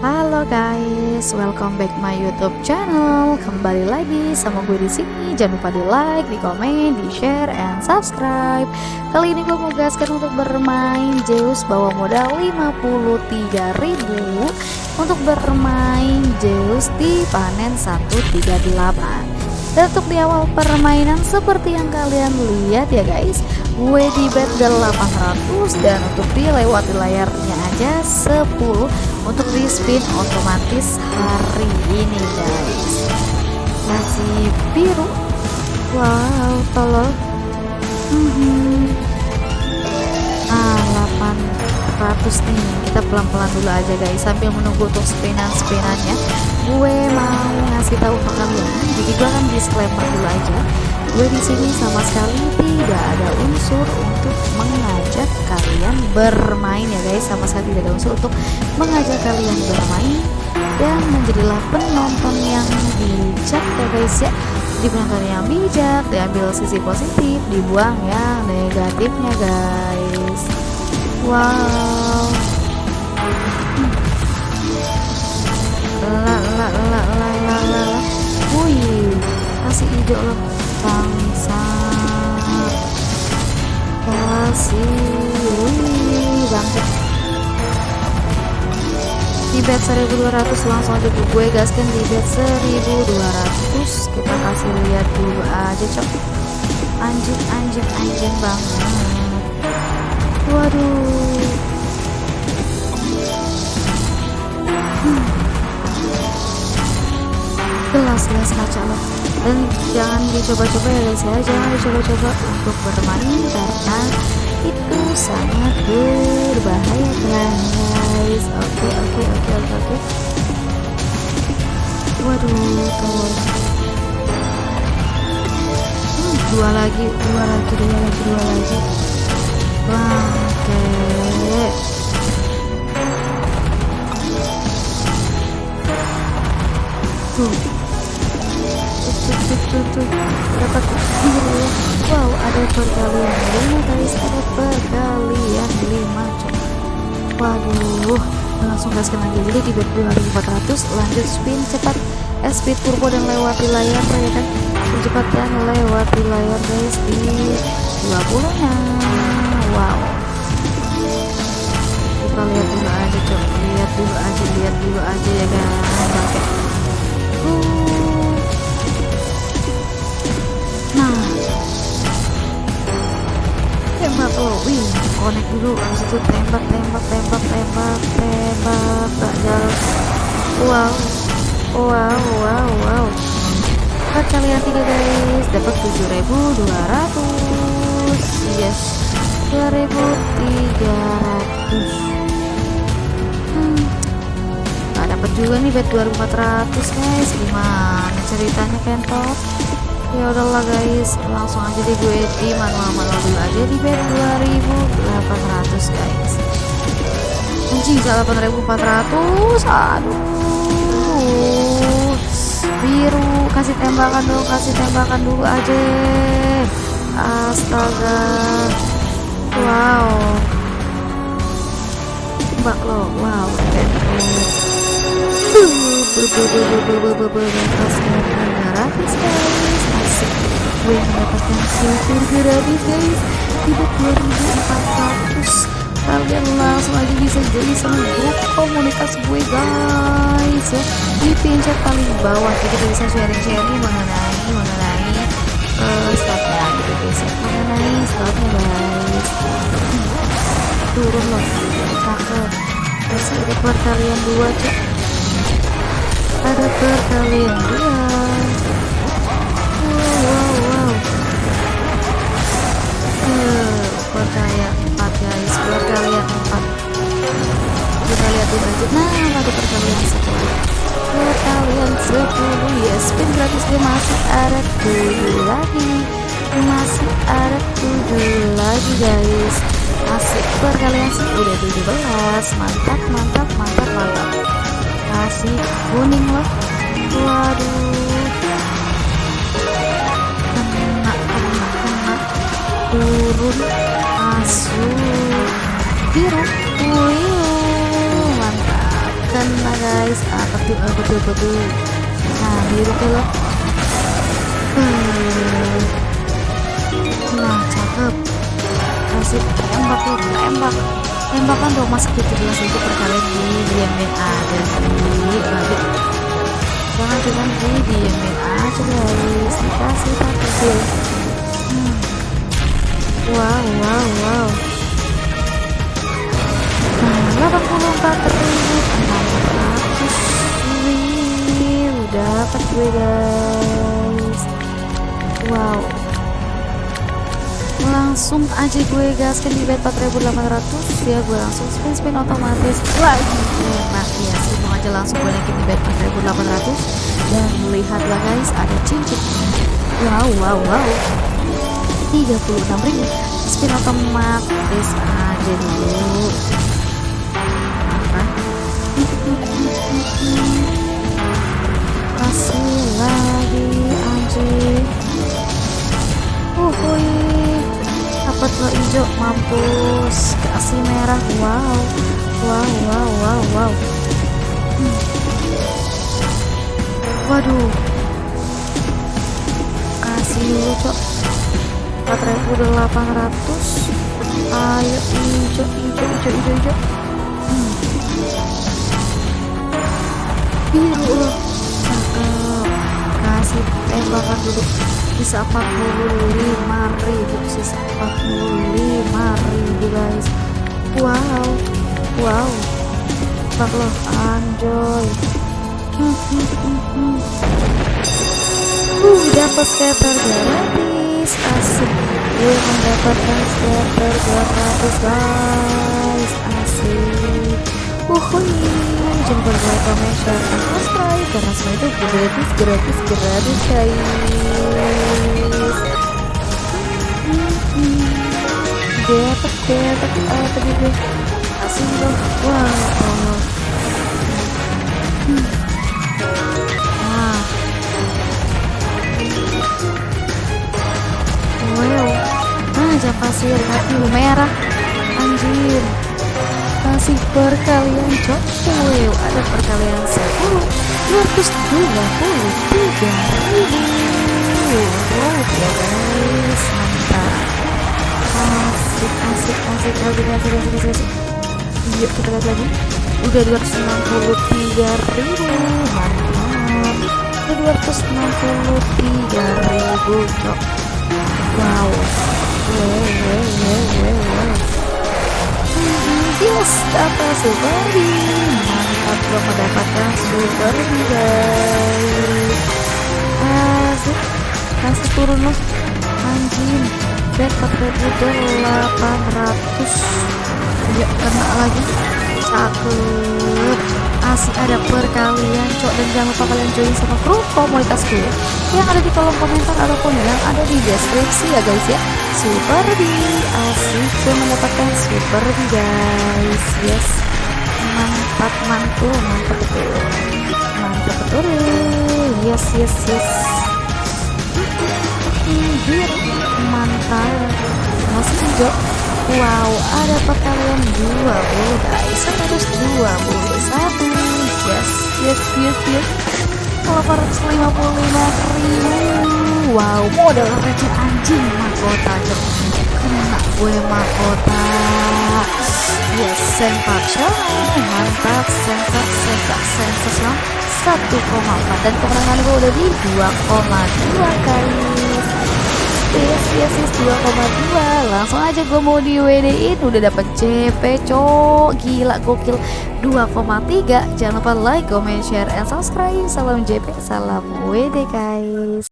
Halo guys, welcome back my YouTube channel. Kembali lagi sama gue di sini. Jangan lupa di like, di komen, di share, and subscribe. Kali ini gue mau gaskan untuk bermain Zeus bawa modal 53.000 untuk bermain Zeus di panen 138. Dan untuk di awal permainan seperti yang kalian lihat ya guys Gue di bet 800 dan untuk dilewati layarnya aja 10 Untuk di spin otomatis hari ini guys. Masih biru. Wow tolol mm -hmm. Ah 800 nih. Kita pelan-pelan dulu aja guys Sambil menunggu untuk spinan-spinannya Gue mau ngasih tahu ke kalian. Jadi gue akan disclaimer dulu aja gue di sini sama sekali tidak ada unsur untuk mengajak kalian bermain ya guys. Sama sekali tidak ada unsur untuk mengajak kalian bermain dan menjadilah penonton yang bijak ya guys ya. Di yang bijak diambil sisi positif dibuang yang negatifnya guys. Wow. La la la la la la wih ide lo bangsa kasih bangkit. Di bet 1200 langsung aja gue gaskan di bet 1200 kita kasih lihat dulu aja cok. Anjing anjing anjing banget. Waduh. Hmm. Gelas-gelas kaca loh dan jangan dicoba-coba ya guys ya. Jangan dicoba-coba untuk bermain karena itu sangat berbahaya guys. Oke oke oke oke oke. Waduh tolong hmm, dua lagi dua lagi dua lagi dua lagi. Bangke tuh tuh tuh dapat biru wow ada perkalian lima guys ada perkalian lima waduh langsung gaskan lagi dulu di bet 2400 lanjut spin cepat. Speed turbo dan lewati layar ya kan? Cepat dan lewati layar guys. Di 20 nya wow. Kita lihat dulu aja coba. Lihat dulu aja lihat dulu aja ya kan? Uh lo wih connect dulu. Habis itu tembak tembak tembak tembak tembak. Gak jalan. Wow. Wow wow wow. Empat kalian tiga guys. Dapat 7200 yes. 2300 hmm. Dapat juga nih bet 2400 guys. Gimana ceritanya kentot ya udahlah guys langsung aja deh gue di manual-manual dulu aja di bet 2800 guys anjing salah 8400 aduh biru kasih tembakan dulu kasih tembakan dulu aja astaga wow tembak lo wow keren gratis gue mendapatkan silver gratis guys tidak 2400 kalian langsung aja bisa jadi sama grup komunitas gue guys ya di pincet paling bawah kita bisa sharing-sharing mengenai mengenai uh, slotnya gitu guys mengenai slotnya guys turun loh cakep masih ada perkalian dua cek ada perkalian dua lagi guys. Masih perkalian udah 17 mantap mantap mantap mantap. Kasih kuning loh. Waduh. Kena kena kena. Turun masuk. Biru wih mantap. Kena guys. Ah ah, betul betul nah biru loh. Hmm. nah cakep kasih tembak tuh tembak. Tembakan dong masuk 17 itu perkalian di diamin ada di lagi jangan cuma di diamin aja guys. Dikasih satu hmm. wow wow wow. Nah 84 ribu. 600 wih dapat gue guys. Wow langsung aja gue gaskan di bet 4800 ya gue langsung spin spin otomatis. Lagi enak. Ya langsung aja langsung gue naikin di bet 4800 dan lihatlah guys ada cincin. Wow wow wow. 36 ribu. Spin otomatis aja dulu. Kasih lagi anjing uhuy dapat lo hijau mampus. Kasih merah. Wow. Wow wow wow wow. Hmm. waduh. Kasih dulu cok. 4800 ayo hijau hijau hijau hijau hijau hmm. biru kasih tembakan dulu bisa 45 ribu sisa 45 ribu guys. Wow wow. Bak loh anjoy uh dapat scatter gratis asik. Gue mendapatkan scatter gratis guys asik. Uhuy jangan lupa like, comment, share, dan subscribe karena semua itu gratis, gratis, gratis guys. Dapat dapat apa tadi gue kasih dong. Wah hmm. nah wow. Nah jangan pasir hati merah. Anjir kasih perkalian cok wow ada perkalian 10 223 ribu ya guys mantap asik asik asik asik asik asik asik, yuk kita lihat lagi udah 263 ribu mantap udah 263 ribu cok wow wow yes dapat super mantap gua mendapatkan super guys. Asik kasih turun loh. Anjing bet 4800 ya kena lagi. Cakep asik ada perkalian cok. Dan jangan lupa kalian join sama grup komunitas gue yang ada di kolom komentar ataupun yang ada di deskripsi ya guys ya. Super di asik gue mendapatkan super di guys. Yes. Mantap mantul mantap betul. Mantap betul. Yes yes yes. Biar mantap masih hijau wow ada perkalian 20 guys. 121 yes yes yes yes. 855 ribu. Wow modal receh anjing mahkota kena gue mahkota. Yes sensation mantap sensat sensat sensation 1,4 dan kemenangan gue udah di 2,2 guys yes yes yes 2,2 langsung aja gue mau di WD in udah dapet CP cok gila gokil. 2,3 jangan lupa like comment share and subscribe. Salam JP salam WD guys